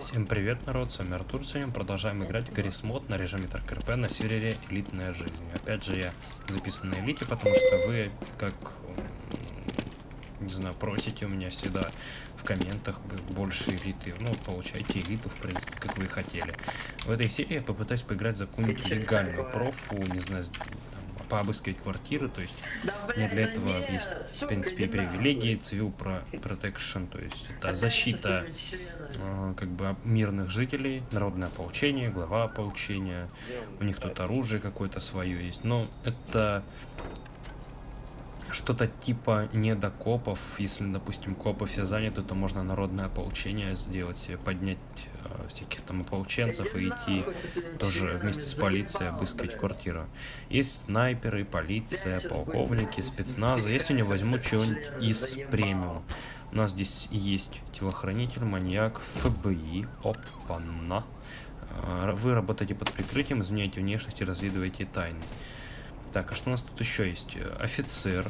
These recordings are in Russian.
Всем привет, народ, с вами Артур. Сегодня продолжаем играть в Гаррис Мод на режиме РКРП на сервере Элитная Жизнь. Опять же, я записан на Элите, потому что вы, как, не знаю, просите у меня всегда в комментах больше элиты. Ну, получайте элиту, в принципе, как вы хотели. В этой серии я попытаюсь поиграть за какую-нибудь легальную профу, не знаю, пообыскивать квартиры, то есть мне для этого есть, в принципе, и привилегии, про protection, то есть это защита э, как бы мирных жителей, народное ополчение, глава ополчения, у них тут оружие какое-то свое есть, но это что-то типа недокопов. Если, допустим, копы все заняты, то можно народное ополчение сделать себе, поднять э, всяких там ополченцев и идти тоже вместе с полицией обыскивать квартиру. Есть снайперы, полиция, полковники, спецназы. Я сегодня возьму что-нибудь из премиум. У нас здесь есть телохранитель, маньяк, ФБИ, опа-на. Э, вы работаете под прикрытием, изменяете внешность и разведываете тайны. Так, а что у нас тут еще есть? Офицер.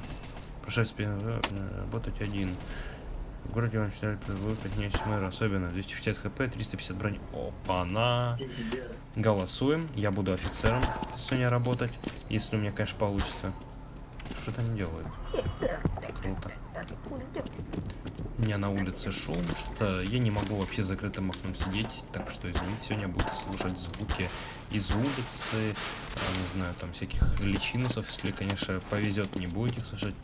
Прошествие э, работать один. В городе он считает поднять мэра особенно. 250 хп, 350 брони. Опа-на. Голосуем. Я буду офицером сегодня работать. Если у меня, конечно, получится. Что-то они делают. Круто. Меня на улице шум, что я не могу вообще закрытым окном сидеть, так что, извините, сегодня будете слушать звуки из улицы, а, не знаю, там всяких личинусов, если, конечно, повезет, не будете слушать.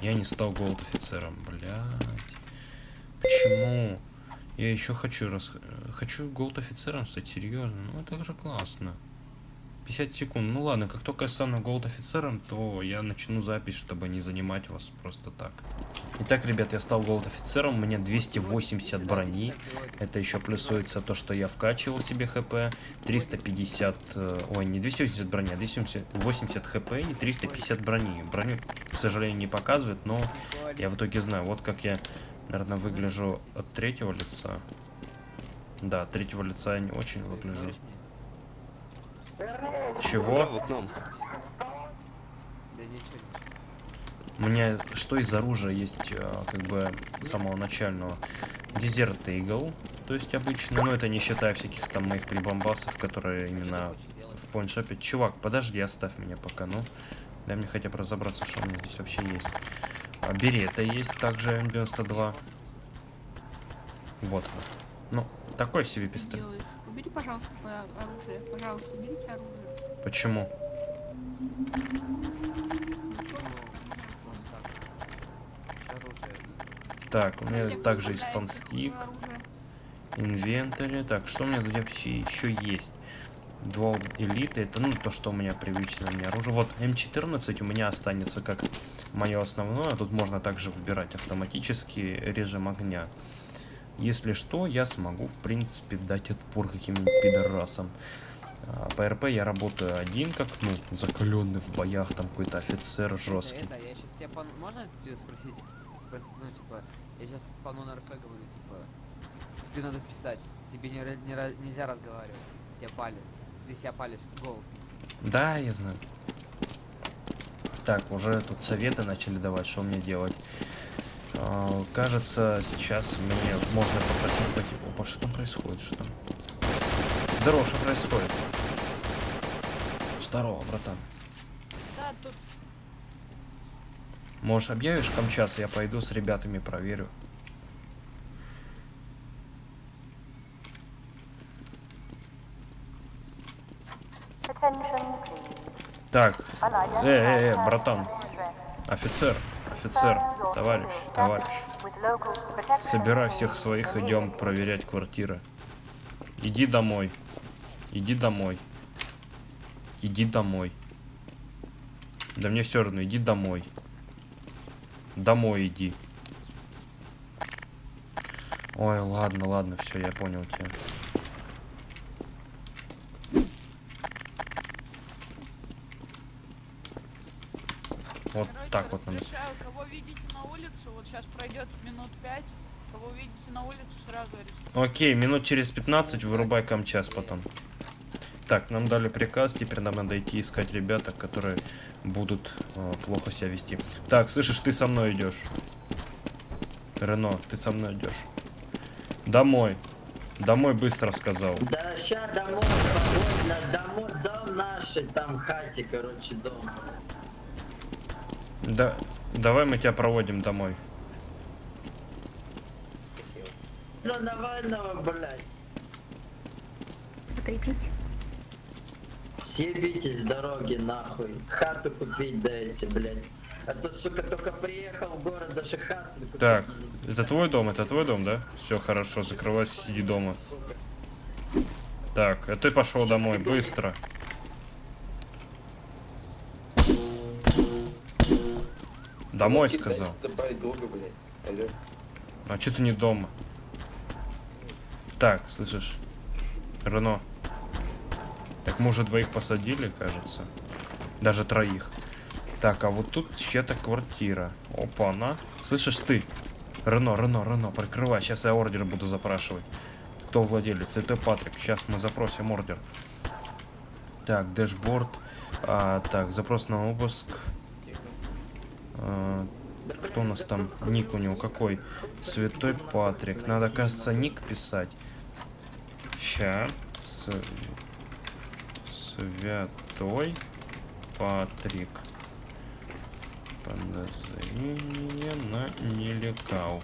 Я не стал голд офицером, блядь. Почему? Я еще хочу раз... Хочу голд офицером стать, серьезно, ну это же классно. 50 секунд. Ну ладно, как только я стану голд офицером, то я начну запись, чтобы не занимать вас просто так. Итак, ребят, я стал голд офицером, у меня 280 брони. Это еще плюсуется то, что я вкачивал себе хп. 350, э, ой, не 280 брони, а 280 хп и 350 брони. Броню, к сожалению, не показывает, но я в итоге знаю. Вот как я, наверное, выгляжу от третьего лица. Да, от третьего лица я не очень выгляжу. Чего? У меня что из оружия есть, а, как бы, самого начального? Дезерт Eagle, то есть обычно, но это не считая всяких там моих прибамбасов, которые именно в поинтшопе. Чувак, подожди, оставь меня пока, ну. Дай мне хотя бы разобраться, что у меня здесь вообще есть. А, берета есть также М92. Вот. Ну, такой себе пистолет. Убери, пожалуйста, оружие. Пожалуйста, уберите оружие. Почему? Так, у меня также есть танстик. Инвентарь. Так, что у меня тут вообще еще есть? Два элиты. Это, ну, то, что у меня привычно мне оружие. Вот, М14 у меня останется как мое основное. Тут можно также выбирать автоматический режим огня. Если что, я смогу, в принципе, дать отпор каким-нибудь пидорасам. А, по РП я работаю один, как, ну, закаленный в боях, там какой-то офицер жесткий. Это, я сейчас тебя пан... Можно тебя спросить? Ну, типа, я сейчас пану на РП говорю, типа, тебе надо писать, тебе не, не, нельзя разговаривать, тебя палят, ты себя палишь, гол. Да, я знаю. Так, уже тут советы начали давать, что мне делать. А, кажется, сейчас мне можно попросить пойти. Опа, что там происходит? Что там? Здорово, что происходит? Здорово, братан. Да, тут... Может, объявишь камчас, я пойду с ребятами проверю. Так, э, э, э, братан, офицер, офицер, товарищ, товарищ. Собирай всех своих, идем проверять квартиры. Иди домой. Иди домой. Иди домой. Да мне все равно, иди домой. Домой иди. Ой, ладно, ладно, все, я понял тебя. Вот Короче, так вот надо. Кого видите на улице, вот сейчас пройдет минут пять. Кого видите на улице, сразу арестуйте. Окей, минут через 15 вырубай камчас потом. Так, нам дали приказ, теперь нам надо идти искать ребята, которые будут э, плохо себя вести. Так, слышишь, ты со мной идешь. Рено, ты со мной идешь. Домой. Домой быстро сказал. Да ща домой, спокойно, домой, дом наши, там хате, короче, дом. Да, давай мы тебя проводим домой. Ну Навального, блядь, Потрепить. съебитесь с дороги, нахуй. Хату купить дайте, блядь. А то, сука, только приехал в город, даже хату купить Так, это твой дом, это твой дом, да? Все хорошо, закрывайся, сиди дома. Так, а ты пошел домой, быстро. Домой сказал. Добавить долго, блядь. Алло. А че ты не дома? Так, слышишь? Рено. Так мы уже двоих посадили, кажется. Даже троих. Так, а вот тут чья-то квартира. Опа, она. Слышишь ты? Рено, Рено, Рено, прикрывай. Сейчас я ордер буду запрашивать. Кто владелец? Святой Патрик. Сейчас мы запросим ордер. Так, дэшборд. А, так, запрос на обыск. А, кто у нас там? Ник у него какой? Святой Патрик. Надо, кажется, ник писать. Ща. Святой Патрик. Подозрение на нелегал.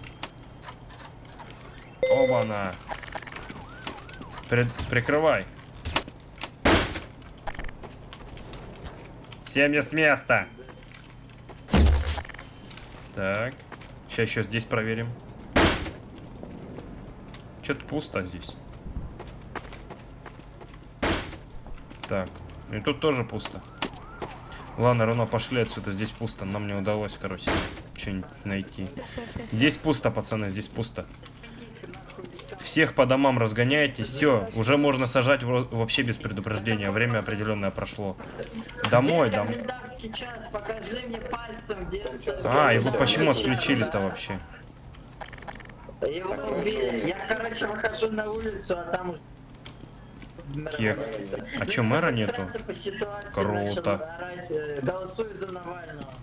Оба-на. Пред- Прикрывай. Семья с места. Так. Сейчас еще здесь проверим. Что-то пусто здесь. Так. И тут тоже пусто. Ладно, равно пошли отсюда. Здесь пусто. Нам не удалось, короче, что-нибудь найти. Здесь пусто, пацаны, здесь пусто. Всех по домам разгоняете. Все, уже можно сажать вообще без предупреждения. Время определенное прошло. Домой, Где дом. комендантский час? Покажи мне пальцем, где. А, его почему отключили-то вообще? Его убили. Я, короче, выхожу на улицу, а там уже... Кек. А чё, мэра нету? Круто. э, Голосуй за Навального.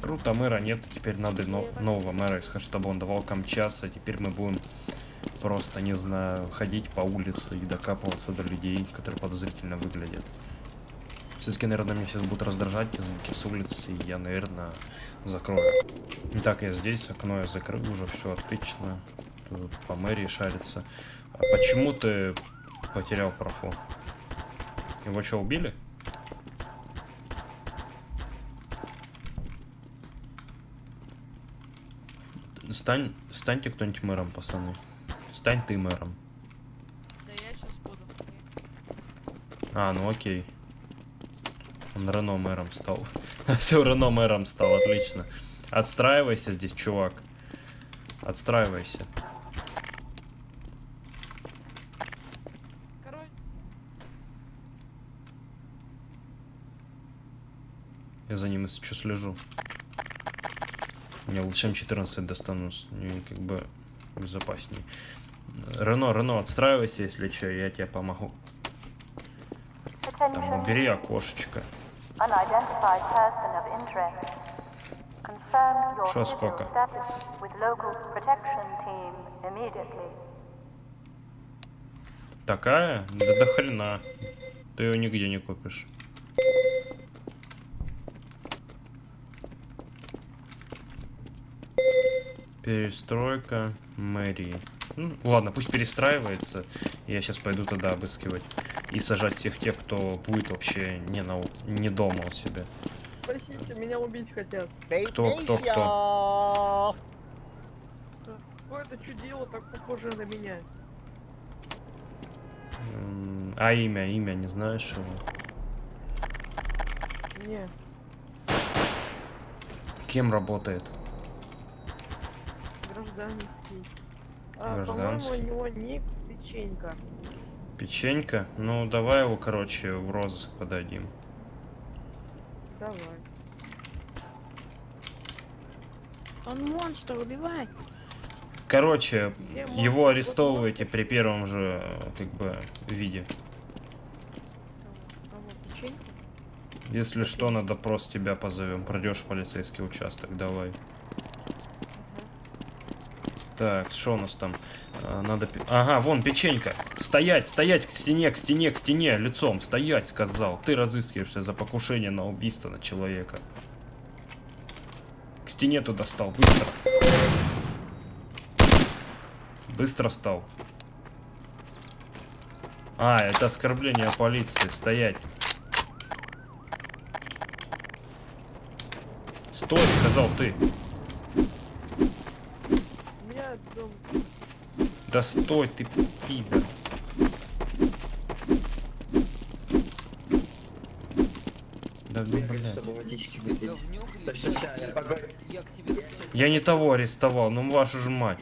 Круто, мэра нет, теперь надо но- нового мэра искать, чтобы он давал камчаса. Теперь мы будем просто, не знаю, ходить по улице и докапываться до людей, которые подозрительно выглядят. Все-таки, наверное, меня сейчас будут раздражать те звуки с улицы, и я, наверное, закрою. Итак, я здесь, окно я закрыл уже, все отлично. Тут по мэрии шарится. А почему ты потерял профу? Его что, убили? Стань, станьте кто-нибудь мэром, пацаны. Стань ты мэром. Да я сейчас буду. А, ну окей. Он Рено мэром стал. Все, Рено мэром стал, отлично. Отстраивайся здесь, чувак. Отстраивайся. Я за ним, если что, слежу. Мне лучше М14 достану, с- не, как бы безопасней. Рено, Рено, отстраивайся, если что, я тебе помогу. Там, убери окошечко. Unidentified person of interest. Confirm your Шо visual сколько? status with local protection team immediately. Такая? Да до хрена. Ты ее нигде не купишь. Перестройка мэрии. Ну, ладно, пусть перестраивается. Я сейчас пойду туда обыскивать. И сажать всех тех, кто будет вообще не, на, не дома у себя. Спасите, меня убить хотят. Кто, кто, кто? Какое-то чудило так похоже на меня. А имя, имя, не знаешь его? Не, Кем работает? гражданский. А, Гражданский. по-моему, у него ник печенька. Печенька? Ну, давай его, короче, в розыск подадим. Давай. он монстр, убивай. Короче, Где его монстр? арестовывайте при первом же, как бы, виде. Печеньку? Если что, на допрос тебя позовем. Пройдешь в полицейский участок, давай. Так, что у нас там? А, надо... Ага, вон, печенька. Стоять, стоять, к стене, к стене, к стене, лицом. Стоять, сказал. Ты разыскиваешься за покушение на убийство на человека. К стене туда стал, быстро. Быстро стал. А, это оскорбление полиции. Стоять. Стой, сказал ты. Да стой ты, пидор. Да, ну, блядь. я не того арестовал, ну вашу же мать.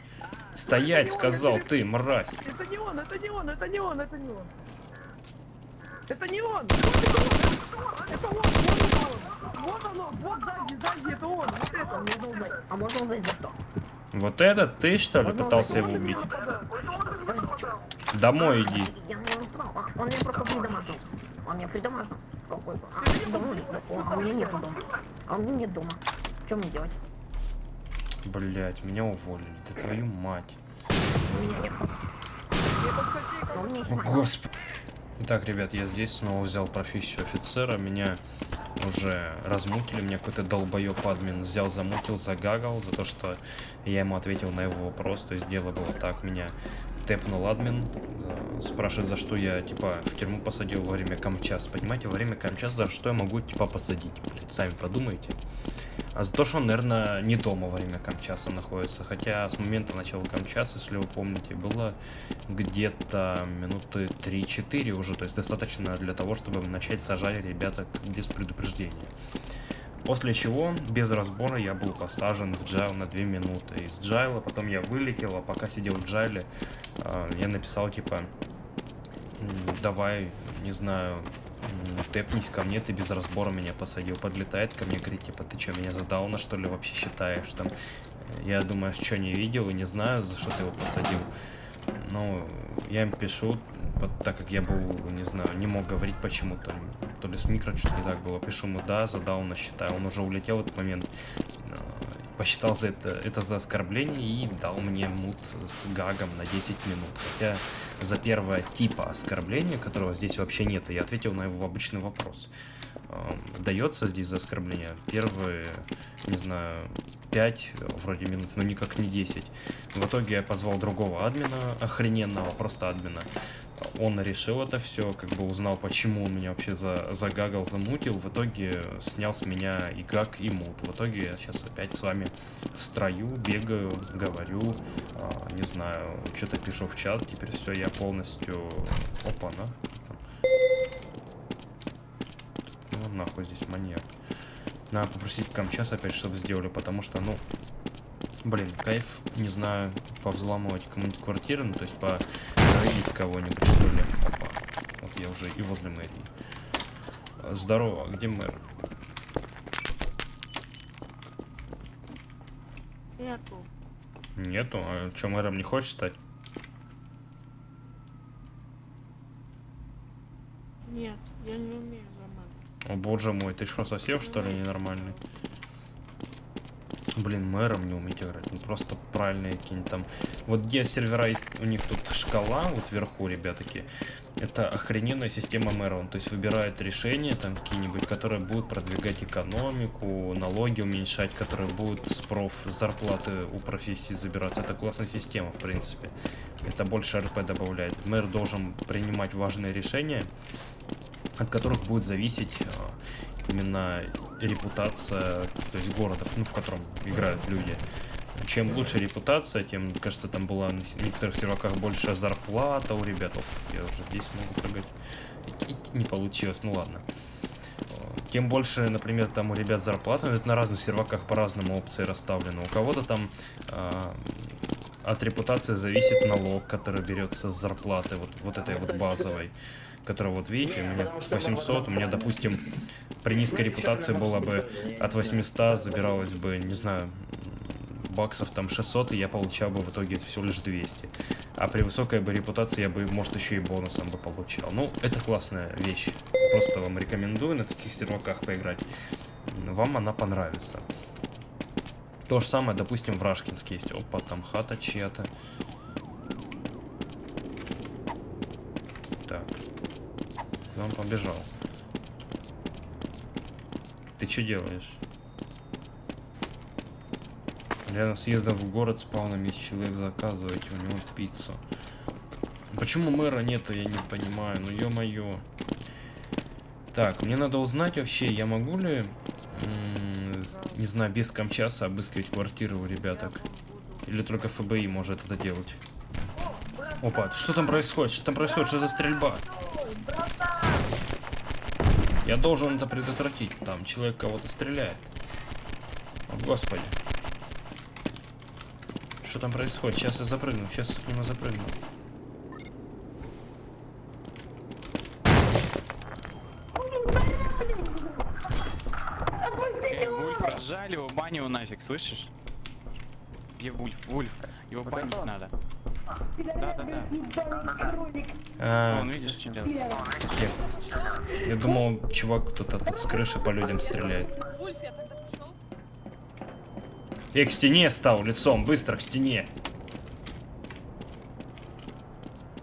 Стоять, сказал ты, мразь. Это не он, это не он, это не он, это не он. Это не он! Это он! Вот он! Вот оно! Вот сзади, сзади, это он! Вот это! А можно узнать за что? Вот этот ты, что ли, пытался его убить? Домой иди. Блять, меня уволили. Да твою мать. господи. Итак, ребят, я здесь снова взял профессию офицера. Меня уже размутили. Меня какой-то долбоеб админ взял, замутил, загагал за то, что я ему ответил на его вопрос. То есть дело было так. Меня тэпнул админ. э, Спрашивает, за что я, типа, в тюрьму посадил во время камчас. Понимаете, во время камчас за что я могу, типа, посадить? Блять, сами подумайте. А за то, что он, наверное, не дома во время камчаса находится. Хотя с момента начала камчаса, если вы помните, было где-то минуты 3-4 уже. То есть достаточно для того, чтобы начать сажать ребята без предупреждения. После чего, без разбора, я был посажен в джайл на 2 минуты. Из джайла потом я вылетел, а пока сидел в джайле, а, я написал, типа, «М, давай, не знаю, тэпнись ко мне, ты без разбора меня посадил. Подлетает ко мне, говорит, типа, ты что, меня за дауна, что ли, вообще считаешь? Там, я думаю, что не видел и не знаю, за что ты его посадил. Ну, я им пишу, так как я был, не знаю, не мог говорить почему-то, то ли с микро что-то не так было. Пишу ему, да, за дауна считаю. Он уже улетел в этот момент, э, посчитал за это, это за оскорбление и дал мне мут с гагом на 10 минут. Хотя за первое типа оскорбления, которого здесь вообще нету, я ответил на его обычный вопрос. Эм, Дается здесь за оскорбление первые, не знаю, 5 вроде минут, но никак не 10. В итоге я позвал другого админа, охрененного, просто админа. Он решил это все, как бы узнал, почему он меня вообще за, загагал, замутил. В итоге снял с меня и гаг, и мут. В итоге я сейчас опять с вами в строю, бегаю, говорю, а, не знаю, что-то пишу в чат. Теперь все, я полностью... Опа, на. Ну нахуй здесь маньяк. Надо попросить камчас опять, чтобы сделали, потому что, ну, блин, кайф, не знаю, повзламывать кому-нибудь квартиру, ну, то есть по рейдить кого-нибудь, что ли. Опа. Вот я уже и возле мэрии. Здорово, а где мэр? Нету. Нету? А что, мэром не хочешь стать? Нет, я не умею. О боже мой, ты что, совсем что ли ненормальный? Блин, мэром не уметь играть. Ну просто правильные какие-нибудь там. Вот где сервера есть, у них тут шкала, вот вверху, ребятки. Это охрененная система мэра. Он, то есть выбирает решения там какие-нибудь, которые будут продвигать экономику, налоги уменьшать, которые будут с проф зарплаты у профессии забираться. Это классная система, в принципе. Это больше РП добавляет. Мэр должен принимать важные решения, от которых будет зависеть а, именно репутация, то есть города, ну, в котором играют люди. Чем лучше репутация, тем, кажется, там была на некоторых серваках большая зарплата у ребят. Я уже здесь могу прыгать. Не получилось, ну ладно. Э, Тем больше, например, там у ребят зарплата, это на разных серваках по-разному опции расставлены. У кого-то там а, от репутации зависит налог, который берется с зарплаты, вот, вот этой вот базовой, которая, вот видите, у меня 800, у меня, допустим, при низкой репутации было бы от 800 забиралось бы, не знаю, баксов там 600, и я получал бы в итоге всего лишь 200. А при высокой бы репутации я бы, может, еще и бонусом бы получал. Ну, это классная вещь. Просто вам рекомендую на таких серваках поиграть. Вам она понравится. То же самое, допустим, в Рашкинске есть. Опа, там хата чья-то. Так. Он побежал. Ты что делаешь? Рядом с въездом в город спавном есть человек, заказывайте у него пиццу. Почему мэра нету, я не понимаю. Ну ё-моё. Так, мне надо узнать вообще, я могу ли, не знаю, без камчаса обыскивать квартиры у ребяток? Или только ФБИ может это делать? Опа, что там происходит? Что там происходит? Что за стрельба? Я должен это предотвратить. Там человек кого-то стреляет. О, господи. Что там происходит? Сейчас я запрыгну. Сейчас к нему запрыгну. Э, Вульф, разжали его, его нафиг, слышишь? Где Вульф? Вульф, его банить надо. А, Вон, видишь, что делает? я, я думал, чувак кто-то тут с крыши по людям стреляет. Я к стене стал лицом, быстро к стене.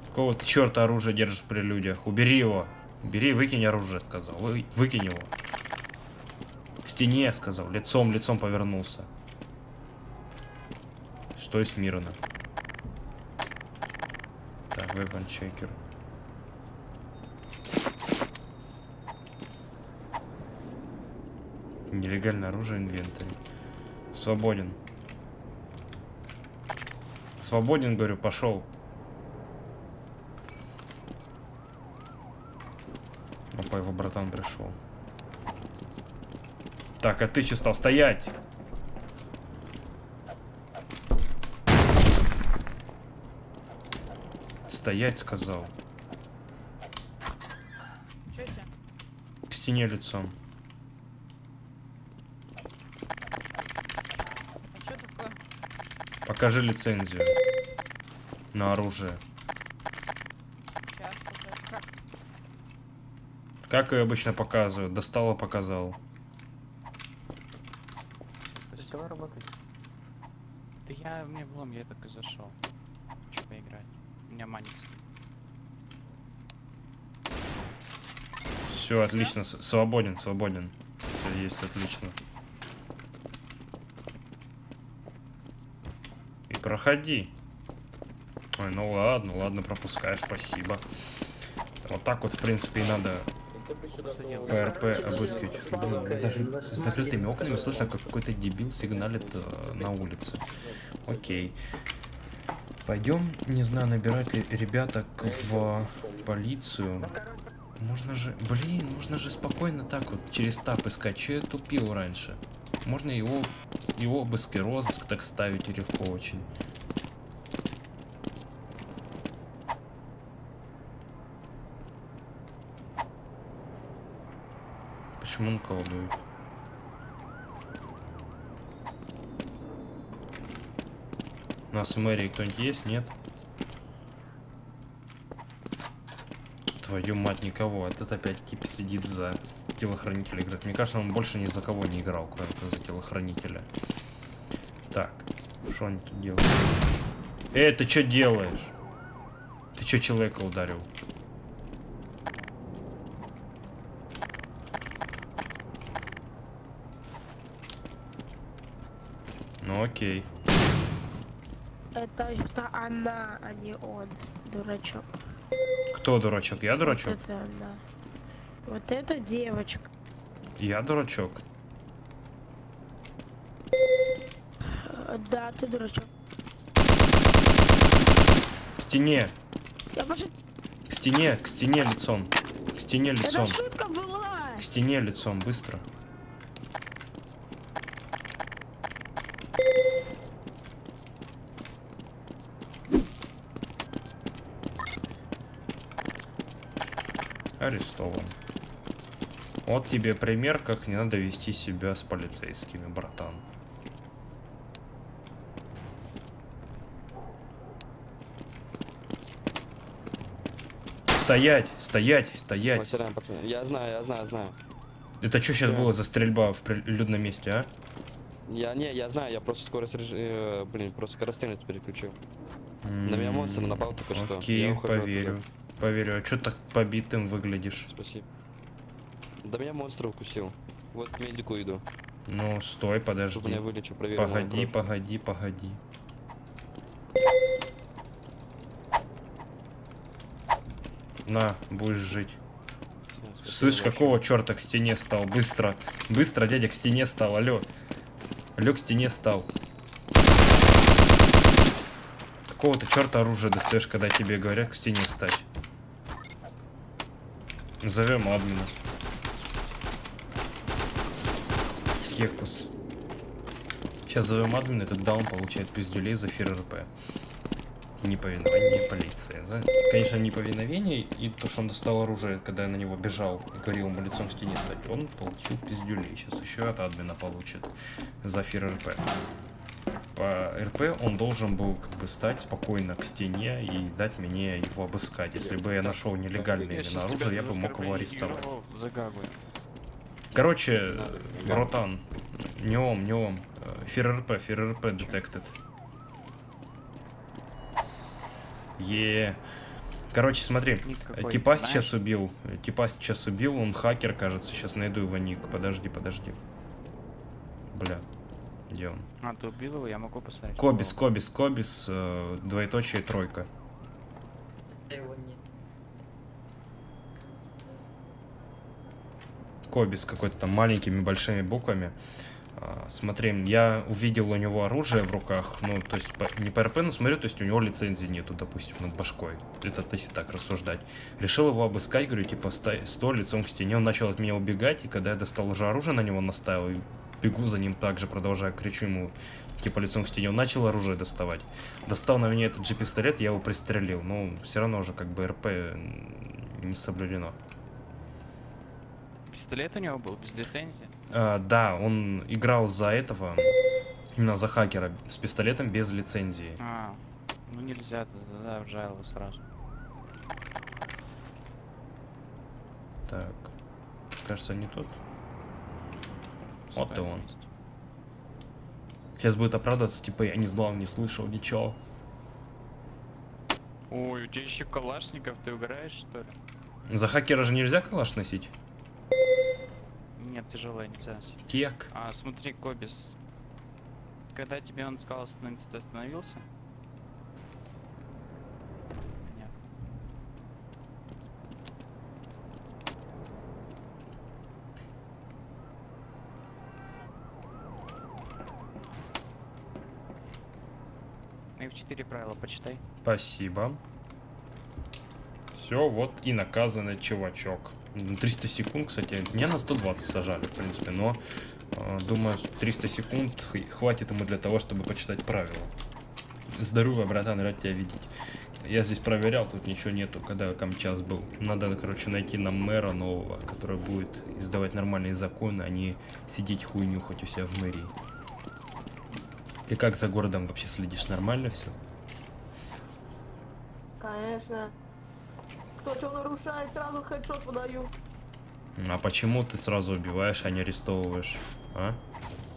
Какого ты черта оружие держишь при людях? Убери его. Убери, выкинь оружие, сказал. Вы, выкинь его. К стене, сказал. Лицом, лицом повернулся. Стой смирно. Weapon checker. Нелегальное оружие, инвентарь. Свободен. Свободен, говорю, пошел. Опа, его братан пришел. Так, а ты че стал стоять? Стоять, сказал. К стене лицом. А? Покажи лицензию. На оружие. Как? Ее обычно показывают? Достала, показал. Давай работать. Да я, мне влом, я только зашел. Хочу поиграть. У меня маникс. Все, отлично. Свободен, свободен. Всё есть, отлично. И проходи. Ой, ну ладно, ладно, пропускаешь, спасибо. Вот так вот, в принципе, и надо ПРП обыскивать. Блин, даже с закрытыми окнами слышно, как какой-то дебил сигналит э, на улице. Окей. Пойдем, не знаю, набирать ли ребяток в полицию. Можно же, блин, можно же спокойно так вот через тап искать. Че я тупил раньше? Можно его, его обыск и розыск так ставить легко очень. Почему он колдует? У нас в мэрии кто-нибудь есть? Нет? Твою мать, никого. Этот опять тип сидит за телохранителя играет. Мне кажется, он больше ни за кого не играл, кроме как за телохранителя. Так, что они тут делают? Эй, ты что делаешь? Ты что человека ударил? Ну окей. Это, это она, а не он, дурачок. Кто дурачок? Я дурачок? Это она. Вот эта девочка. Я дурачок. Э, Да, ты дурачок. К стене, Я пошел. к стене, к стене лицом. К стене лицом. Это шутка была. К стене лицом, быстро. Арестован. Вот тебе пример, как не надо вести себя с полицейскими, братан. Стоять, стоять, стоять. Я знаю, я знаю, знаю. Это что сейчас Да. было за стрельба в людном месте, а? Я не, я знаю, я просто скорость э, блин, просто скорострельность переключил. На меня монстр напал только что. Окей, Я ухожу поверю. А что так побитым выглядишь? Спасибо. Да меня монстр укусил. Вот к медику иду. Ну, стой, Чтобы меня подожди. проверил. мою Погоди, погоди, погоди. На, будешь жить. Спасибо Слышь, большое. какого черта к стене стал? Быстро. Быстро, дядя, к стене стал. Алло. Алло, к стене стал. Какого ты черта оружие достаешь, когда тебе говорят к стене стать? Назовем админа. Кекус. Сейчас зовем админа, этот даун получает пиздюлей за фир РП. Неповиновение полиции. За... Конечно, неповиновение и то, что он достал оружие, когда я на него бежал и говорил ему лицом к стене стать, он получил пиздюлей. Сейчас еще от админа получит за фир РП. По РП он должен был как бы стать спокойно к стене и дать мне его обыскать. Если бы я нашел нелегальное именно оружие, тебя я бы мог его арестовать. Короче, братан, не ом, не ом. Э, Фир РП, фир РП detected. Е. Короче, смотри, Ник э, какой, типа знаешь? сейчас убил. Типа сейчас убил, он хакер, кажется. Сейчас найду его ник. Подожди, подожди. Бля. Где он? А, ты убил его, я могу поставить. Кобис, его. Кобис, Кобис, э, двоеточие тройка. Его не... Кобис какой-то там маленькими большими буквами. А, Смотри, я увидел у него оружие в руках, ну, то есть по- не по РП, но смотрю, то есть у него лицензии нету, допустим, над башкой. Это то есть так рассуждать. Решил его обыскать, говорю, типа, стой, стой лицом к стене. Он начал от меня убегать, и когда я достал уже оружие на него наставил, и бегу за ним также, продолжаю, кричу ему, типа, лицом к стене, он начал оружие доставать. Достал на меня этот же пистолет, я его пристрелил. Ну, все равно уже как бы РП не соблюдено. Пистолет у него был без лицензии? А, да, он играл за этого, именно за хакера, с пистолетом без лицензии. А, ну нельзя, тогда в жалобу сразу. Так, кажется, не тот. Вот и Спайк он. Сейчас будет оправдываться, типа, я не знал, не слышал, ничего. Ой, у тебя еще калашников, ты угораешь что ли? За хакера же нельзя калаш носить? Нет, тяжелая нельзя. Кек. А, смотри, Кобис. Когда тебе он сказал остановиться, ты остановился? Нет. F4 правила почитай. Спасибо. Все, вот и наказанный чувачок. Ну, 300 секунд, кстати, меня на 120 сажали, в принципе, но э, думаю, 300 секунд хватит ему для того, чтобы почитать правила. Здорово, братан, рад тебя видеть. Я здесь проверял, тут ничего нету, когда камчас был. Надо, короче, найти нам мэра нового, который будет издавать нормальные законы, а не сидеть хуйню хоть у себя в мэрии. Ты как за городом вообще следишь? Нормально все? Конечно. Кто что нарушает, сразу хедшот выдаю. А почему ты сразу убиваешь, а не арестовываешь? А?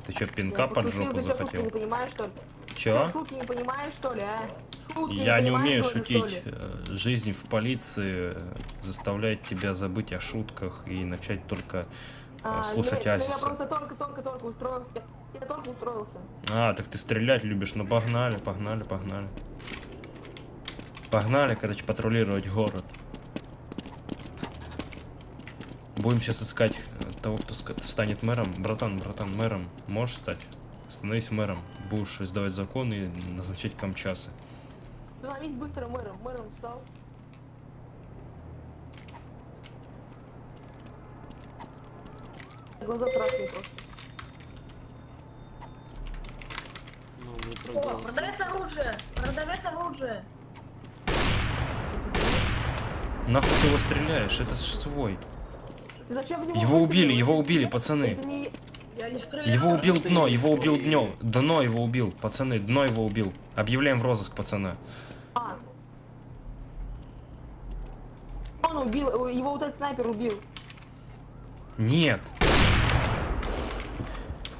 Ты что, пинка Я под жопу что, шутки захотел? не понимаешь, что ли? Чё? Шутки не понимаешь, что ли, а? Шутки Я не понимаешь, умею ли, шутить. Э, Жизнь в полиции э, заставляет тебя забыть о шутках и начать только А, слушать нет, Я Азиса. просто только-только-только устроился. Я только устроился. А, так ты стрелять любишь. Ну погнали, погнали, погнали. Погнали, короче, патрулировать город. Будем сейчас искать э, того, кто станет мэром. Братан, братан, мэром можешь стать? Становись мэром. Будешь издавать законы и назначать камчасы. Становись быстро мэром. Мэром стал. Глаза красные просто. Ну, не О, продавец оружие! Продавец оружие! Нахуй ты его стреляешь? Это ж свой. Зачем Его убили, его убили, пацаны. не-. Его убил дно, его убил дно. Дно его убил, пацаны, дно его убил. Объявляем в розыск, пацана. А. Он убил, его вот этот снайпер убил. Нет.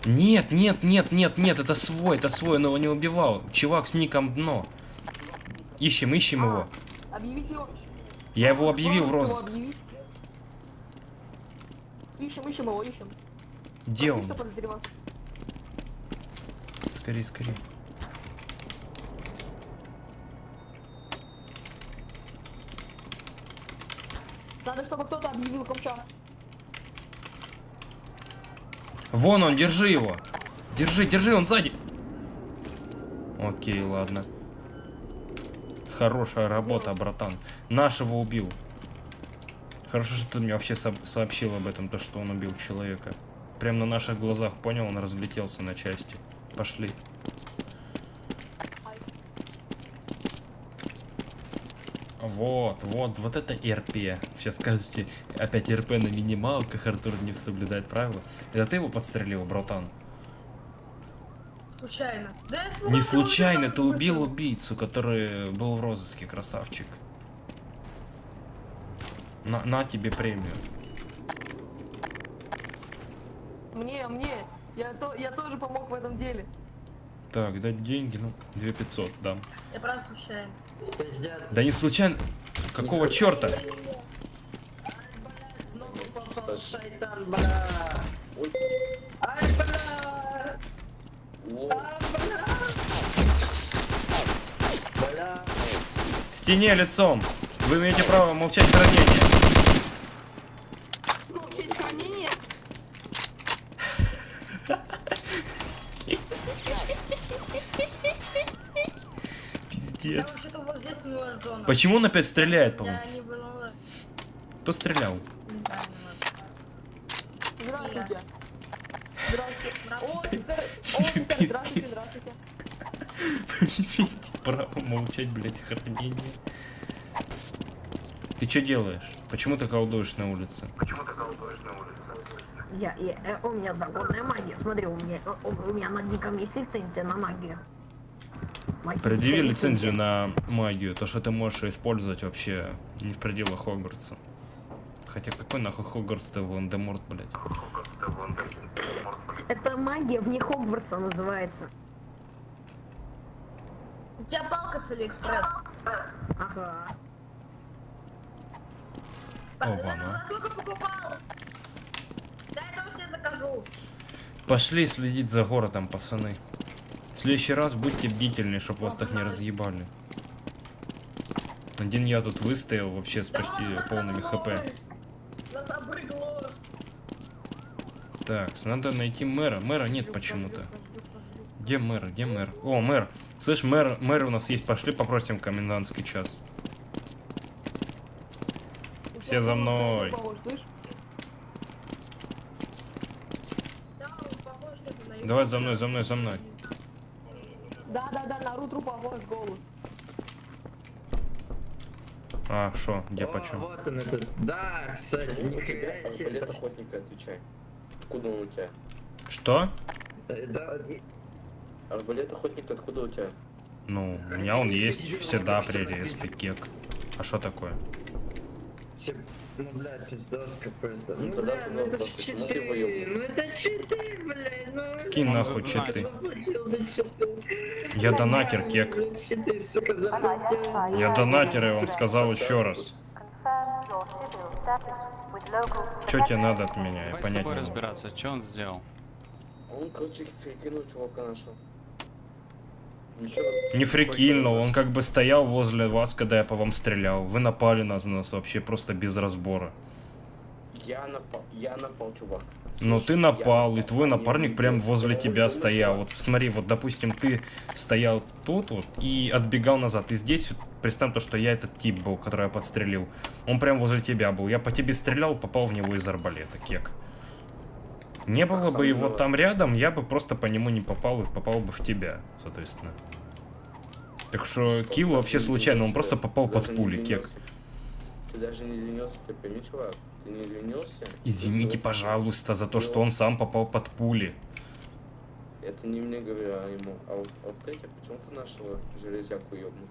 Нет, нет, нет, нет, нет, это свой, это свой, он его не убивал. Чувак с ником дно. Ищем, ищем его. Его. Я его объявил в розыск. Ищем, ищем его, ищем. Где он? Скорей, скорей. Надо, чтобы кто-то объявил Камча. Вон он, держи его. Держи, держи, он сзади. Окей, ладно. Хорошая работа, братан. Нашего убил. Хорошо, что ты мне вообще со- сообщил об этом, то, что он убил человека. Прям на наших глазах, понял, он разлетелся на части. Пошли. Вот, вот, вот это РП. Сейчас скажете, опять РП на минималках, Артур не соблюдает правила. Это ты его подстрелил, братан? Случайно. Да Не случайно, ты убил убийцу, который был в розыске, красавчик. На, на тебе премию. Мне, мне. Я, то, я тоже помог в этом деле. Так, дать деньги, ну, 2500 дам. Я просто случайно. Да не случайно. Какого черта? Стене лицом. Вы имеете право молчать в ранении. Получить хранение. Я Пиздец. вообще-то вот здесь не ваш зона. Почему он опять стреляет, по-моему? Кто стрелял? Здравствуйте. Право молчать, блядь, в ранении. Ты что делаешь? Почему ты колдуешь на улице? Я, я, э, у меня законная магия. Смотри, у меня, э, у, у меня на диком есть лицензия на магию. Предъяви лицензию на магию, то, что ты можешь использовать вообще не в пределах Хогвартса. Хотя какой нахуй Хогвартс-то Волан-де-Морт, блядь? Это магия вне Хогвартса называется. У тебя палка с Алиэкспресс. Ага. Закажу. Пошли следить за городом, пацаны. В следующий раз будьте бдительны, чтоб вас так не разъебали. Один я тут выстоял вообще с почти полными хп. Так, надо найти мэра. Мэра нет почему-то. Где мэр? Где мэр? О, мэр. Слышь, мэр, мэр у нас есть. Пошли попросим комендантский час. Все за мной. Давай за мной, за мной, за мной. Да, да, да, на Рутру похож голос. А, шо, где почем? Вот он этот. Да, кстати, нихуя себе. охотника, отвечай. Откуда он у тебя? Что? Да, Арбалет охотника откуда у тебя? Ну, у меня он есть всегда при респе кек. А что такое? Ну, бля, пиздос какой-то. Ну, Ну, бля, ну это читы. Ну это читы, блядь. Ну, Он нахуй читы. Я донатер, бля, кек. Я донатер, я вам сказал еще раз. Что тебе надо от меня? Я понять не могу. разбираться, что он сделал. Он, короче, кинул чувака нашего. Не фрикильнул, он как бы стоял возле вас, когда я по вам стрелял. Вы напали на нас вообще просто без разбора. Я напал, я напал, чувак. Слышь, ты я напал, и твой напарник прям возле тебя стоял. Вот смотри, вот допустим, ты стоял тут вот и отбегал назад. И здесь представь то, что я этот тип был, который я подстрелил. Он прям возле тебя был. Я по тебе стрелял, попал в него из арбалета, кек. Не было бы его там рядом, я бы просто по нему не попал и попал бы в тебя, соответственно. Так что килл вообще случайно, он просто попал под пули, кек. Ты даже не извинился, ты пойми, чувак. Ты не извинился. Извините, пожалуйста, за то, что он сам попал под пули. Это не мне говорю, а ему. А вот, а вот Петя почему-то нашего железяку ёбнул.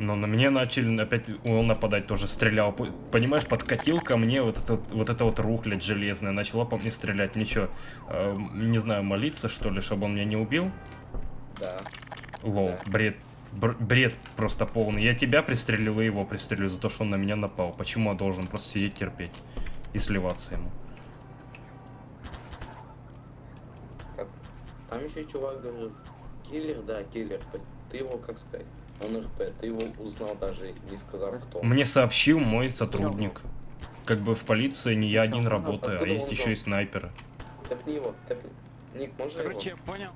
Но на меня начали опять он нападать тоже стрелял. Понимаешь, подкатил ко мне вот это вот, это вот рухлядь железная, начала по мне стрелять. Мне что, не знаю, молиться что ли, чтобы он меня не убил? Да. Лол, бред. Бр- бред просто полный. Я тебя пристрелил и его пристрелю за то, что он на меня напал. Почему я должен просто сидеть терпеть и сливаться ему? Там еще чувак говорил, киллер, да, киллер. Ты его, как сказать, он РП, ты его узнал даже, не сказав кто. Мне сообщил мой сотрудник. Как бы в полиции не я один работаю, а есть еще и снайперы. Тэпни его, тэпни. Ник, можно Короче, его? я понял.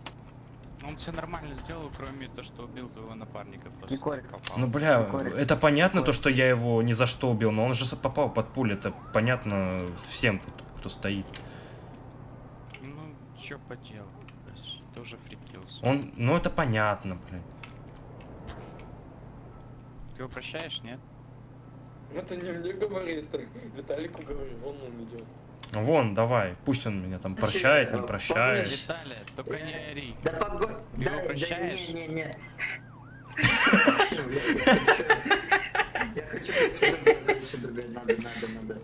Он все нормально сделал, кроме того, что убил твоего напарника. Попал. Ну бля, Егорик. это понятно, то, что я его ни за что убил, но он же попал под пулю, это понятно всем тут, кто стоит. Ну, что поделать. Тоже фрикился. Он, ну это понятно, блядь. Его прощаешь, нет? Это не мне говорит, Виталику говорю, он он идет. Вон, давай, пусть он меня там прощает, не прощает. Виталия, только не ори. Да погодь, да, да, не, не, не. Я хочу надо, надо, надо.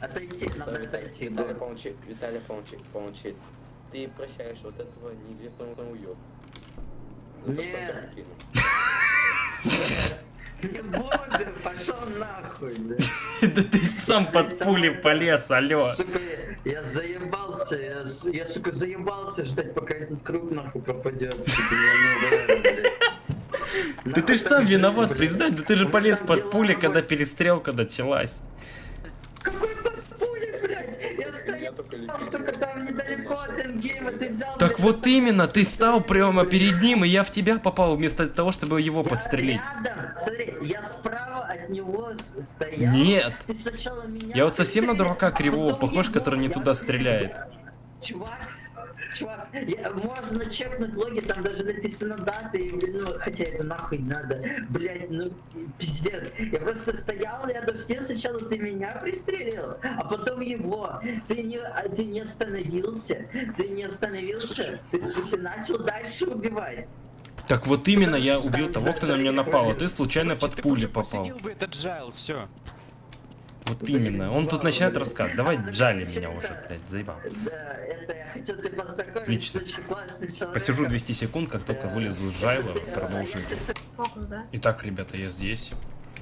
Отойти, надо отойти, Виталий, да. помолчи, Виталий, помолчи, помолчи. Ты прощаешь вот этого неизвестного уёб. Нет. Буду, пошел нахуй, да. Да ты сам под пули полез, алё. Сука, я, заебался, я, сука, заебался ждать, пока этот круг нахуй пропадет. Блядь. Да ты ж сам виноват, признай, да ты же У меня полез под пули, когда перестрелка началась. Какой под пули, блядь? Я стоял, только сука, там недалеко от эндгейма, ты взял... Так вот именно, ты стал прямо перед ним, и я в тебя попал, вместо того, чтобы его я подстрелить. рядом, смотри, я справа от него стоял. Нет. Меня Я вот совсем на дурака а кривого потом похож, который не туда стреляет. Чувак, чувак, я- можно чекнуть логи, там даже написано даты, и, ну, хотя это нахуй надо, блять, ну, пиздец. Я просто стоял рядом с ним, сначала ты меня пристрелил, а потом его. Ты не, а ты не остановился, ты не остановился, ты, ты начал дальше убивать. Так вот именно, я убил того, кто на меня напал, а ты случайно под пули попал. бы этот джайл, все. Вот именно. Он тут начинает рассказывать. Давай джали меня уже, блядь, заебал. Отлично. с. Посижу 200 секунд, как только вылезу из джайла, продолжу. Итак, ребята, я здесь.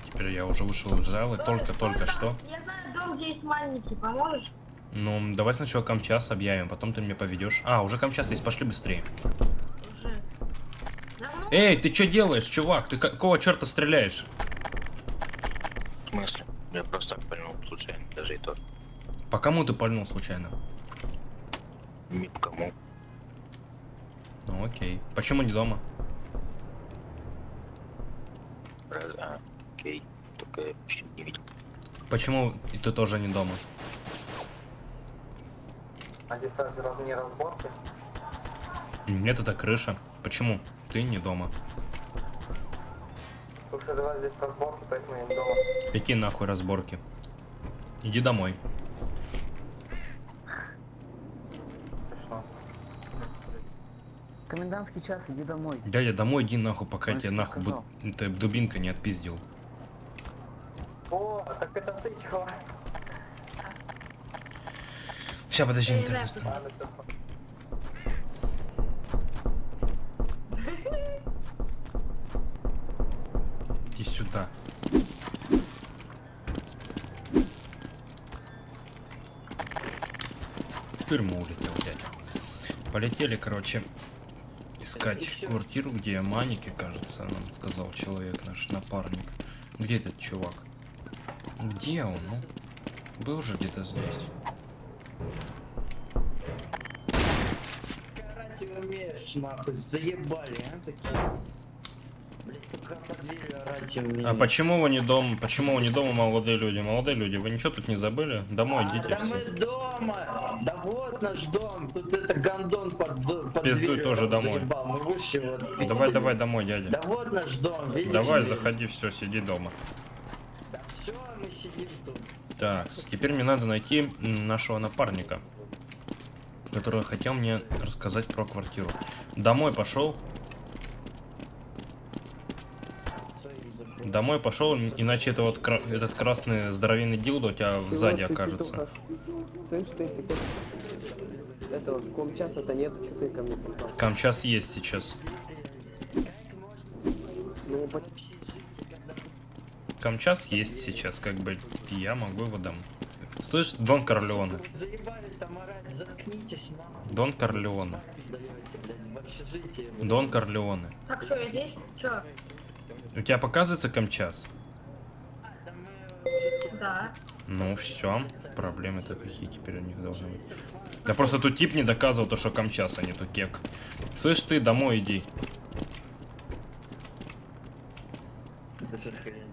Теперь я уже вышел из джайла, только-только что. Я знаю дом, где есть маленький, поможешь? Ну, давай сначала камчас объявим, потом ты меня поведешь. А, уже камчас есть, пошли быстрее. Эй, ты что делаешь, чувак? Ты какого черта стреляешь? В смысле? Я просто так понял случайно, даже и то. По кому ты пальнул случайно? Ни по кому. Ну окей. Почему не дома? Раз, а, окей. Только я не видел. Почему и ты тоже не дома? А здесь разве раз- не разборки? Нет, это крыша. Почему? Ты не дома. Слушай, давай здесь разборки, поэтому я не дома. Какие нахуй разборки? Иди домой. Комендантский час, иди домой. Дядя, домой иди нахуй, пока тебе нахуй бу- эта дубинка не отпиздил. О, так это ты, чувак. Сейчас, подожди, интернет. знаю, Ладно, всё. Иди сюда. В тюрьму улетел дядя. Полетели, короче, искать квартиру, где маники, кажется, нам сказал человек, наш напарник. Где этот чувак? Где он, ну? Был же где-то здесь. Заебали, а, такие. Блять, пока под дверью орать умеешь. А почему вы не дома? Почему вы не дома, молодые люди? Молодые люди, вы ничего тут не забыли? Домой А, идите да все. мы дома! Да вот наш дом! Тут это гондон под, под Пиздуй дверью тоже домой. заебал. Вот. Давай, давай домой, дядя. Да вот наш дом, видишь? Давай, ли? заходи, все, сиди дома. Да все, мы сидим тут. Так, теперь мне надо найти нашего напарника, который хотел мне рассказать про квартиру. Домой пошел. Домой пошел, иначе это вот кра- этот красный здоровенный дилдо у тебя сзади окажется. Слышь, ты, ты, ты, этого комчаса-то нету, что ты ко мне пришел? Камчас есть сейчас. Ну, по- Камчас есть сейчас, как бы я могу его дам. Слышь, Дон Корлеоне. Дон Корлеоне. Дон Корлеоне. Так, что, я здесь? Чё? У тебя показывается Камчас? Да. Ну все, проблемы-то какие теперь у них должны быть. Да просто тут тип не доказывал то, что Камчас, а не то кек. Слышь, ты домой иди.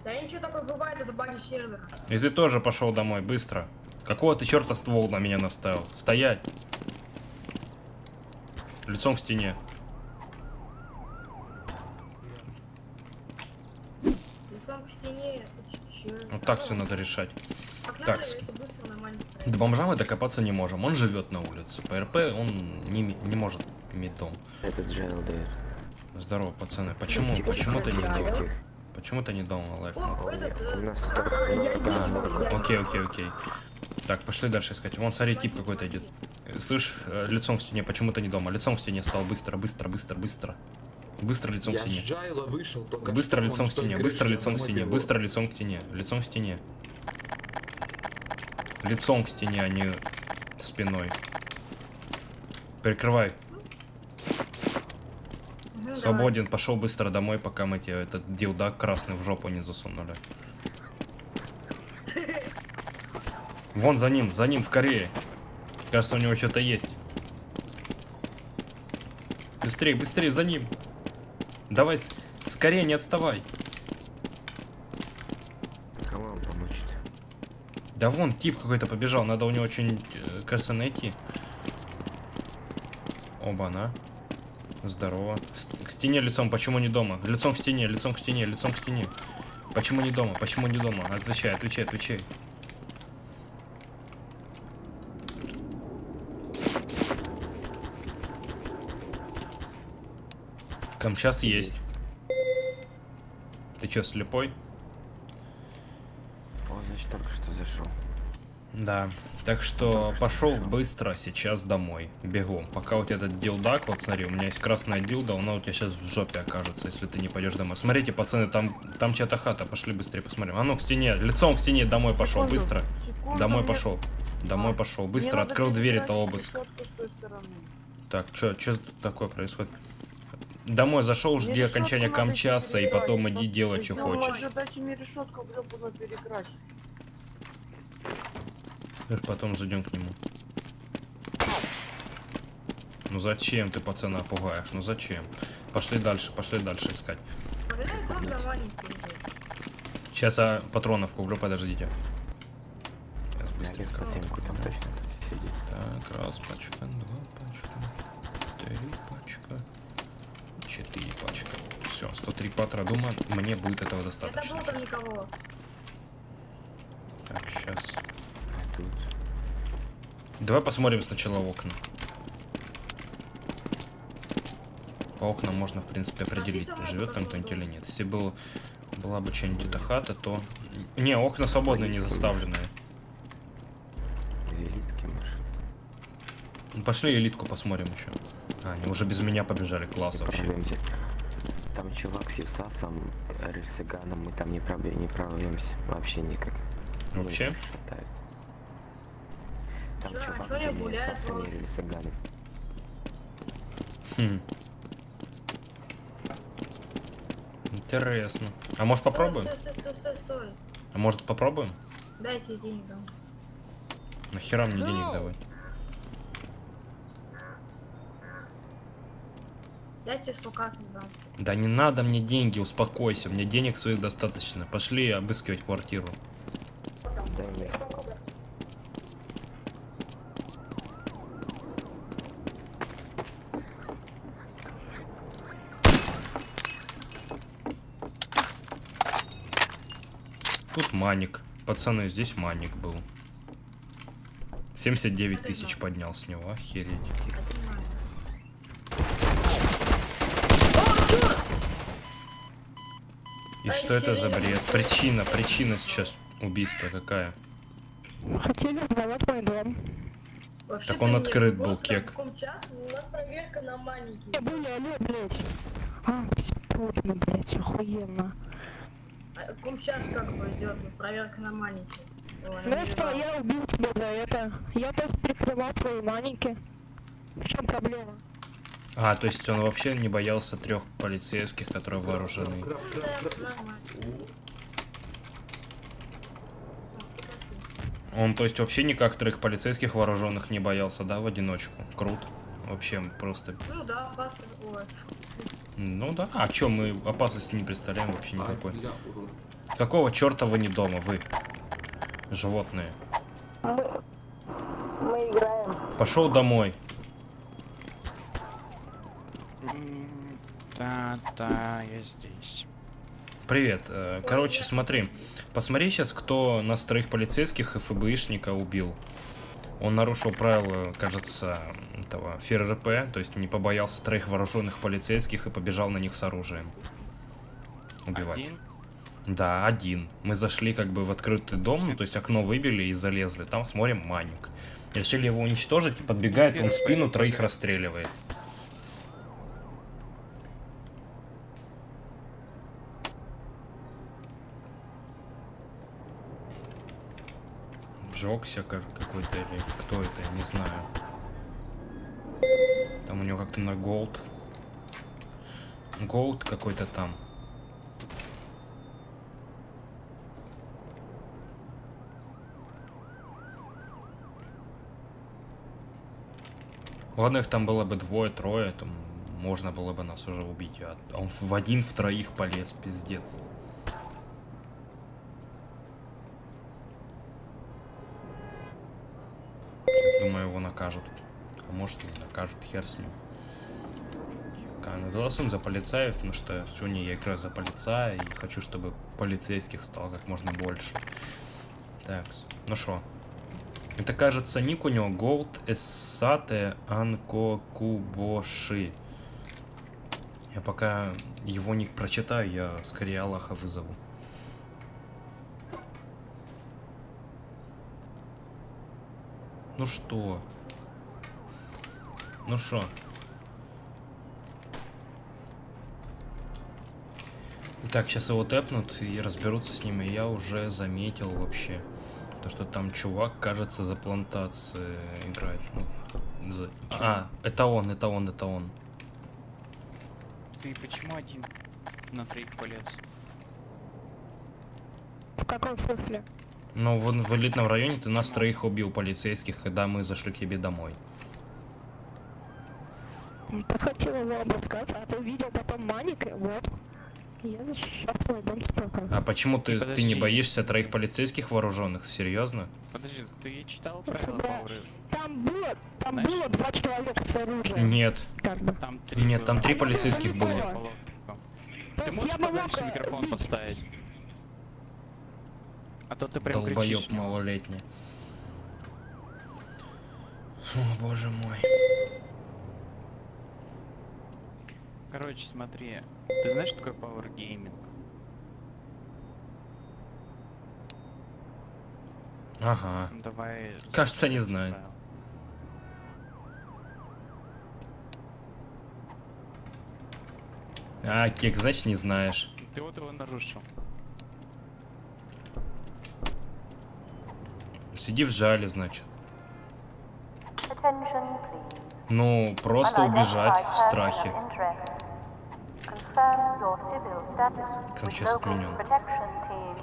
Да ничего такое бывает, это баги сервера. И ты тоже пошел домой, быстро. Какого ты черта ствол на меня наставил? Стоять! Лицом к стене. Лицом к стене, это чё? Вот так все надо решать. Так. это быстро, нормально. До бомжа мы докопаться не можем. Он живет на улице. По РП он не, не может иметь дом. Этот Джайл дает. Здорово, пацаны. Почему? Почему ты не дома? Почему ты не дома, Лайф? Э, а, ну, я- Окей, окей, окей. Так, пошли дальше искать. Вон, смотри, тип какой-то идет. Э, Слышь, э, лицом к стене, почему ты не дома? Лицом к стене стал, быстро, быстро, быстро, быстро. Быстро лицом к стене. Быстро лицом к стене, быстро лицом к стене, быстро лицом к стене, лицом к стене. Лицом к стене, а не спиной. Прикрывай. Ну. Свободен, пошел быстро домой, пока мы тебе этот дилдак красный в жопу не засунули. Вон за ним, за ним, скорее. Кажется, у него что-то есть. Быстрее, быстрее, за ним. Давай, скорее, не отставай. Кому вам помочь Да вон, тип какой-то побежал, надо у него что-нибудь, э, кажется, найти. Оба-на. Здорово. С- К стене лицом, почему не дома? Лицом к стене, лицом к стене, лицом к стене. Почему не дома? Почему не дома? Отвечай, отвечай, отвечай. Камчас есть. Ты чё, слепой? О, значит, только что зашел. Да. Так что пошел быстро сейчас домой. Бегом. Пока у тебя этот дилдак, вот смотри, у меня есть красная дилда, она у тебя сейчас в жопе окажется, если ты не пойдешь домой. Смотрите, пацаны, там, там чья-то хата, пошли быстрее посмотрим. А ну к стене, лицом к стене домой пошел, Секунду, быстро. секунду, Домой мне- пошел. Домой А, пошел, быстро, открыл дверь, это обыск. Так, что, что такое происходит? Домой зашел, жди Мне окончания камчаса и потом иди делай, что Ну, хочешь. дайте мне решетку. Теперь потом зайдем к нему. Ну зачем ты пацана пугаешь? Ну зачем? Пошли дальше, пошли дальше искать. Сейчас я патронов куплю, подождите. Сейчас быстренько. Так, раз пачка, два пачка, три пачка, четыре пачка. Все, 103 патра. Думаю, мне будет этого Это достаточно. был там никого. Так, сейчас. Тут... Давай посмотрим сначала в окна. По окнам можно, в принципе, определить, живет там кто-нибудь или нет. Если был, была бы что-нибудь эта хата, то... Не, окна свободные, не заставленные. Пошли элитку посмотрим еще. А, они уже без меня побежали, класс вообще. Там чувак с Юсасом, Рельсиганом, мы там не, пробе- не прорвемся. Вообще никак. Вообще? Там Чё, чувак не с Юсасом и? Рельсиганом. Хм. Интересно. А может попробуем? Стой, стой, стой, стой, стой. А может попробуем? Дайте денег дам. Нахера мне денег давать? Дайте 100 касс дам. Да не надо мне деньги, успокойся, мне денег своих достаточно. Пошли обыскивать квартиру. Мне. Тут маник. Пацаны, здесь маник был. 79 тысяч поднял с него, охереть. И что это за бред? Причина, причина сейчас убийства какая? Хотели взорвать мой дом. Так он открыт был, кек. У нас проверка на маленький. Я были, алло, блядь. А, точно, блядь, охуенно. А Кум час как бы идет, проверка на маленький. Ну что, я убил тебя за это. Я просто прикрывал твои маленькие. В чем проблема? А, то есть он вообще не боялся трех полицейских, которые вооружены. Он, то есть, вообще никак трех полицейских вооруженных не боялся, да, в одиночку? Круто. Вообще просто. Ну да, опасно. Ну да. А чё, мы опасности не представляем вообще никакой. Какого черта вы не дома, вы? Животные. Мы играем. Пошел домой. Да, я здесь. Привет. Э, Короче, смотри. Посмотри сейчас, кто нас троих полицейских и ФБИшника убил. Он нарушил правила, кажется, этого ФРРП, то есть не побоялся троих вооруженных полицейских и побежал на них с оружием. Убивать. Один? Да, один. Мы зашли как бы в открытый дом, ну, то есть окно выбили и залезли. Там смотрим Маник. Решили его уничтожить, и подбегает, он в спину троих расстреливает. Ка- какой-то или кто это, я не знаю. Там у него как-то на голд. Голд какой-то там. Ладно, их там было бы двое-трое, то можно было бы нас уже убить. А он в один, в троих полез, пиздец. Думаю, его накажут. А может и накажут, хер с ним. Ка- Ну, голосуем за полицаев, потому что сегодня я играю за полицая и хочу, чтобы полицейских стало как можно больше. Так, ну что? Это, кажется, ник у него Gold Эссате Анко Кубоши. Я пока его ник прочитаю, я скорее Аллаха вызову. Ну что? Ну что? Так, сейчас его тэпнут и разберутся с ним, и я уже заметил вообще, то, что там чувак, кажется, за плантации играет. Ну, за- А, это он, это он, это он. Ты почему один на троих полез? В каком смысле? Ну, в, в элитном районе ты нас троих убил полицейских, когда мы зашли к тебе домой. Ты хотел его обыскать, а ты видел потом маник, и вот. Я защищал свой дом. А почему ты, ты не боишься троих полицейских вооруженных? Серьезно? Подожди, ты читал правила Да. Power? Там было, там Знаешь- было два человека с оружием. Нет. Как бы. Там три Нет, там три полицейских не было. По Ты можешь я могла микрофон поставить? А то ты прям кричишь. малолетний. О, боже мой. Короче, смотри. Ты знаешь, что такое Power Gaming? Ага. Ну, Давай... Кажется, не знаю. А, Кек, значит, не знаешь. Ты вот его нарушил. Сиди в жале, значит. Ну, просто убежать в страхе. with сейчас отменен.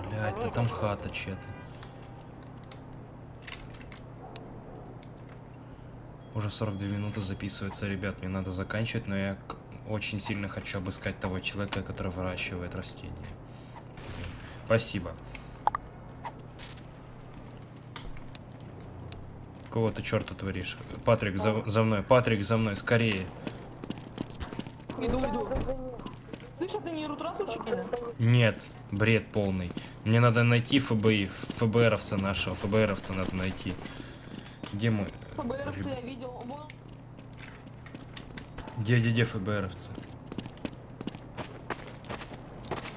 Блядь, да там хата чья-то. Уже 42 минуты записывается, ребят, мне надо заканчивать, но я очень сильно хочу обыскать того человека, который выращивает растения. Спасибо. Кого ты черта творишь? Патрик, за, за мной. Патрик, за мной, скорее. Иду, иду. Слышь, это не? Нет, бред полный. Мне надо найти ФБИ, ФБРовца нашего, ФБРовца надо найти. Где мой? ФБРовцы я видел. Вон. Где, где, где ФБРовцы?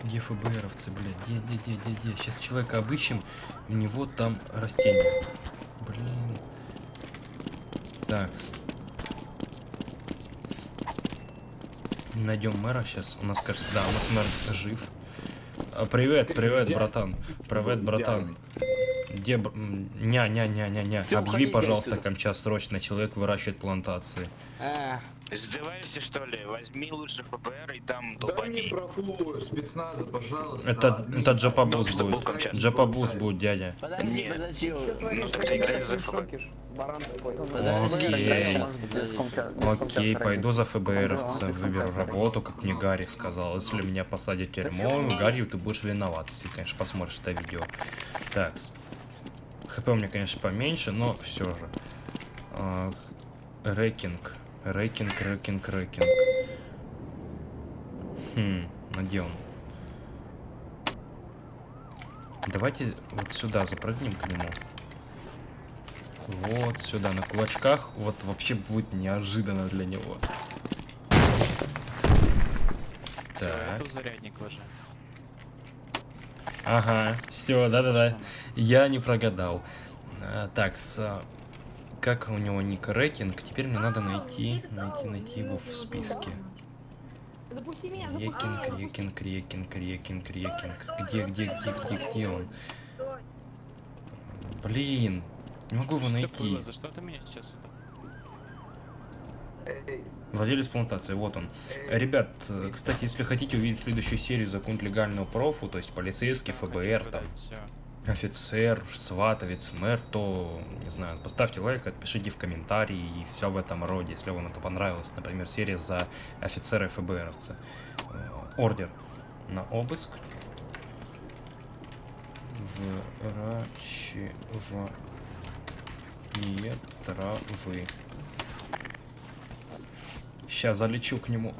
Где ФБРовцы, блядь? Где, где, где, где, где? Сейчас человека обыщем, у него там растение. Такс. Найдем мэра сейчас. У нас, кажется, да, у нас мэр жив. А, привет, привет, братан. Привет, братан. Где... б- м, Ня, ня, ня, ня, ня. Всё, Объяви, пожалуйста. Камча срочно. Человек выращивает плантации. А, издеваешься что ли? Возьми лучше ФБР и там Дай долбани. мне профу спецназа, пожалуйста. Это, это job abuse Ну, будет. Job abuse будет, дядя. Подожди, Нет. подожди. Ну так ты играешь за ФБР. Окей. Окей, пойду за ФБРовца, выберу работу, как мне Гарри сказал. Если меня посадят в тюрьму, Гарри, ты будешь виноват, если, конечно, посмотришь это видео. Так. ХП у меня, конечно, поменьше, но все же. А, Рекинг. Рекинг, рекинг, рекинг. Хм, а где он? Давайте вот сюда запрыгнем к нему. Вот сюда, на кулачках. Вот вообще будет неожиданно для него. Так. Зарядник ложи. Ага, все, да-да-да. Я не прогадал. А, так, с, а, как у него ник Рекинг? Теперь мне надо найти, найти, найти его в списке. Рекинг. Рекинг, Рекинг, Рекинг, Рекинг. Где, где, где, где, где он? Блин, не могу его найти. Владелец плантации, вот он. Ребят, кстати, если хотите увидеть следующую серию «Закон легального профу», то есть полицейский, ФБР, там. Офицер, сватовец, мэр, то, не знаю, поставьте лайк, отпишите в комментарии и все в этом роде, если вам это понравилось. Например, серия за офицера ФБРовца. Э, Ордер на обыск. Выращивание травы. Сейчас залечу к нему.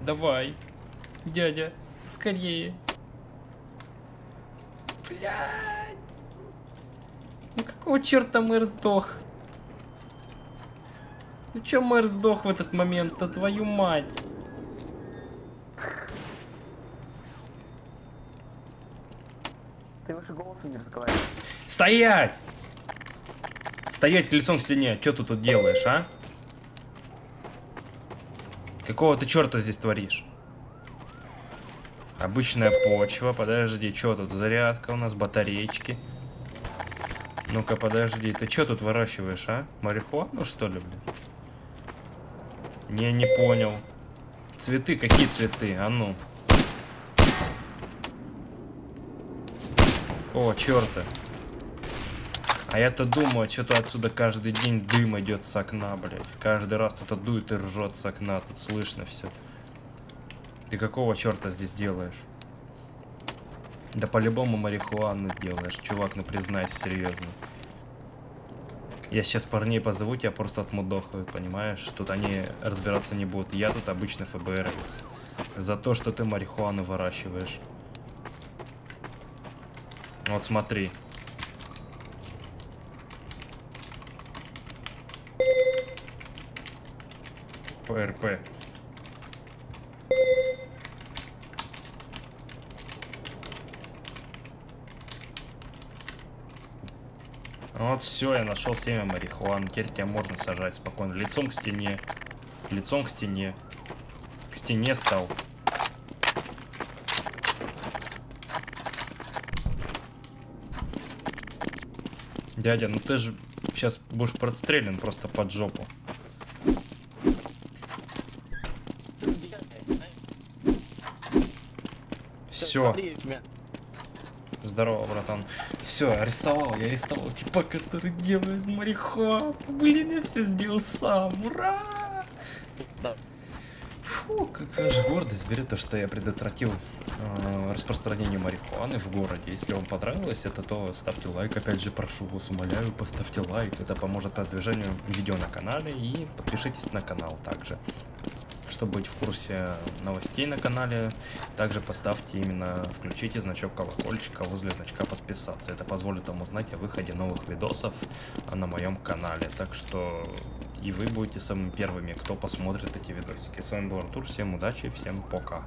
Давай, дядя, скорее. Блядь. Ну какого черта мэр сдох? Ну чё мэр сдох в этот момент-то, твою мать? Ты выше голоса не разговариваешь. Стоять! Стоять лицом к стене. Что ты тут делаешь, а? Какого ты черта здесь творишь? Обычная почва. Подожди, что тут? Зарядка у нас, батареечки. Ну-ка, подожди. Ты что тут выращиваешь, а? Марихуану, что ли, блин? Не, не понял. Цветы? Какие цветы? А ну. О, черта. А я-то думаю, что-то отсюда каждый день дым идет с окна, блядь. Каждый раз кто-то дует и ржет с окна, тут слышно все. Ты какого черта здесь делаешь? Да по-любому марихуану делаешь, чувак, ну признайся серьезно. Я сейчас парней позову, тебя просто отмудохают, понимаешь? Тут они разбираться не будут. Я тут обычный ФБРовец. За то, что ты марихуану выращиваешь. Вот смотри. ПРП. Вот все, я нашел семя марихуаны. Теперь тебя можно сажать спокойно. Лицом к стене. Лицом к стене. К стене стал. Дядя, ну ты же сейчас будешь прострелен просто под жопу. Все. Здорово, братан. Все, арестовал, я арестовал типа, который делает марихуану. Блин, я все сделал сам. Ура! Фу, какая же гордость берет то, что я предотвратил э, распространение марихуаны в городе. Если вам понравилось это, то ставьте лайк. Опять же, прошу вас, умоляю, поставьте лайк. Это поможет продвижению видео на канале. И подпишитесь на канал также. Чтобы быть в курсе новостей на канале, также поставьте именно, включите значок колокольчика возле значка подписаться. Это позволит вам узнать о выходе новых видосов на моем канале. Так что и вы будете самыми первыми, кто посмотрит эти видосики. С вами был Артур, всем удачи, всем пока.